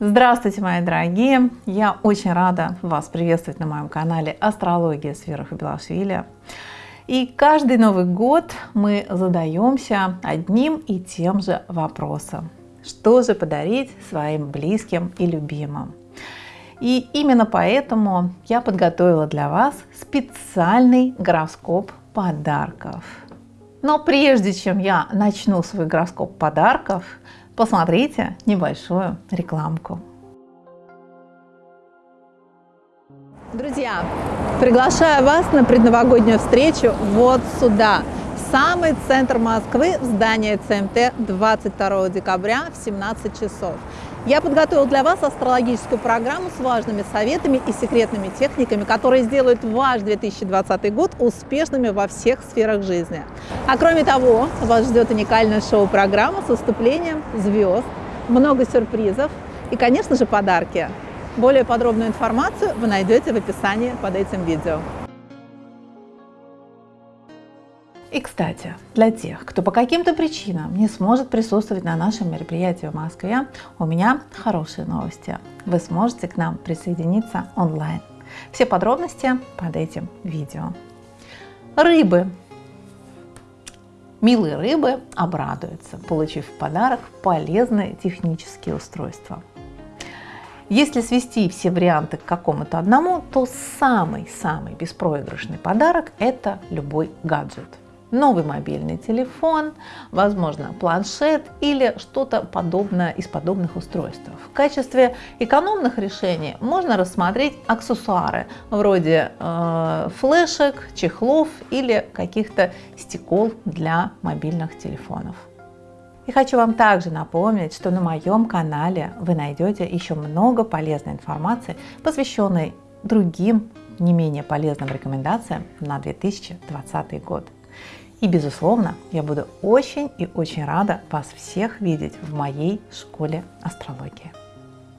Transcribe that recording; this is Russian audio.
Здравствуйте, мои дорогие! Я очень рада вас приветствовать на моем канале Астрология с Белашвили. И каждый Новый год мы задаемся одним и тем же вопросом. Что же подарить своим близким и любимым? И именно поэтому я подготовила для вас специальный гороскоп подарков. Но прежде чем я начну свой гороскоп подарков, посмотрите небольшую рекламку. Друзья, приглашаю вас на предновогоднюю встречу вот сюда, самый центр Москвы, в здание ЦМТ 22 декабря в 17 часов. Я подготовил для вас астрологическую программу с важными советами и секретными техниками, которые сделают ваш 2020 год успешными во всех сферах жизни. А кроме того, вас ждет уникальная шоу-программа с выступлением звезд, много сюрпризов и, конечно же, подарки. Более подробную информацию вы найдете в описании под этим видео. И, кстати, для тех, кто по каким-то причинам не сможет присутствовать на нашем мероприятии в Москве, у меня хорошие новости. Вы сможете к нам присоединиться онлайн. Все подробности под этим видео. Рыбы. Милые рыбы обрадуются, получив в подарок полезные технические устройства. Если свести все варианты к какому-то одному, то самый-самый беспроигрышный подарок – это любой гаджет – новый мобильный телефон, возможно планшет или что-то подобное из подобных устройств. В качестве экономных решений можно рассмотреть аксессуары вроде э, флешек, чехлов или каких-то стекол для мобильных телефонов. И хочу вам также напомнить, что на моем канале вы найдете еще много полезной информации, посвященной другим не менее полезным рекомендациям на 2020 год. И, безусловно, я буду очень и очень рада вас всех видеть в моей школе астрологии.